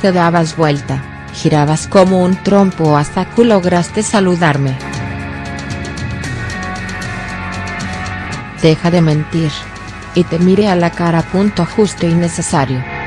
Te dabas vuelta, girabas como un trompo hasta que lograste saludarme. Deja de mentir. Y te mire a la cara. Punto justo y necesario.